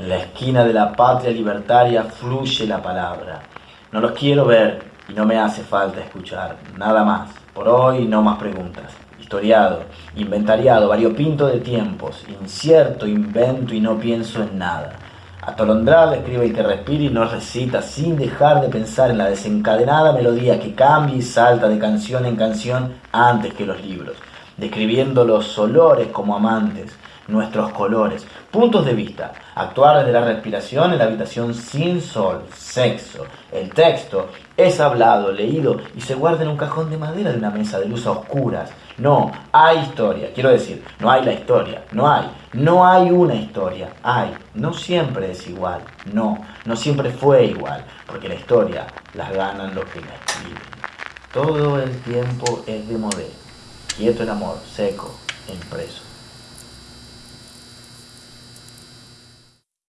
En la esquina de la patria libertaria fluye la palabra. No los quiero ver y no me hace falta escuchar. Nada más. Por hoy no más preguntas. Historiado, inventariado, variopinto de tiempos, incierto, invento y no pienso en nada. Atolondrado escribe y que respire y no recita sin dejar de pensar en la desencadenada melodía que cambia y salta de canción en canción antes que los libros, describiendo los olores como amantes, nuestros colores, puntos de vista, actuar desde la respiración en la habitación sin sol, sexo. El texto es hablado, leído y se guarda en un cajón de madera de una mesa de luz a oscuras. No, hay historia, quiero decir, no hay la historia, no hay, no hay una historia, hay, no siempre es igual, no, no siempre fue igual, porque la historia las ganan los que la escriben. Todo el tiempo es de modelo, quieto el amor, seco, impreso.